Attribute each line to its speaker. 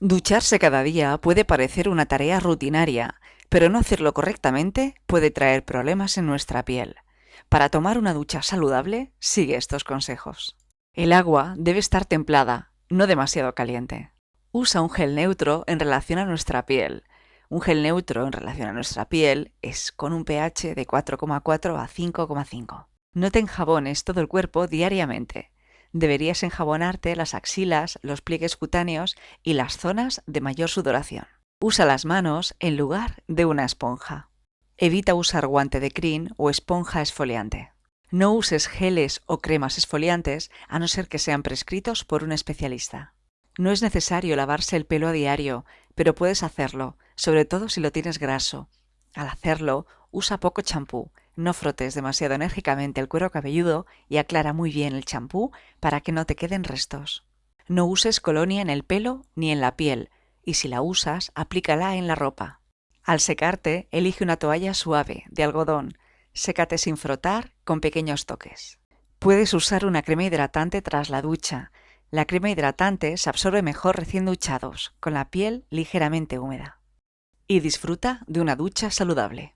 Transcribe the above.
Speaker 1: Ducharse cada día puede parecer una tarea rutinaria, pero no hacerlo correctamente puede traer problemas en nuestra piel. Para tomar una ducha saludable, sigue estos consejos. El agua debe estar templada, no demasiado caliente. Usa un gel neutro en relación a nuestra piel. Un gel neutro en relación a nuestra piel es con un pH de 4,4 a 5,5. No te enjabones todo el cuerpo diariamente deberías enjabonarte las axilas, los pliegues cutáneos y las zonas de mayor sudoración. Usa las manos en lugar de una esponja. Evita usar guante de crin o esponja esfoliante. No uses geles o cremas esfoliantes a no ser que sean prescritos por un especialista. No es necesario lavarse el pelo a diario, pero puedes hacerlo, sobre todo si lo tienes graso. Al hacerlo, usa poco champú, no frotes demasiado enérgicamente el cuero cabelludo y aclara muy bien el champú para que no te queden restos. No uses colonia en el pelo ni en la piel, y si la usas, aplícala en la ropa. Al secarte, elige una toalla suave, de algodón. Sécate sin frotar, con pequeños toques. Puedes usar una crema hidratante tras la ducha. La crema hidratante se absorbe mejor recién duchados, con la piel ligeramente húmeda. Y disfruta de una ducha saludable.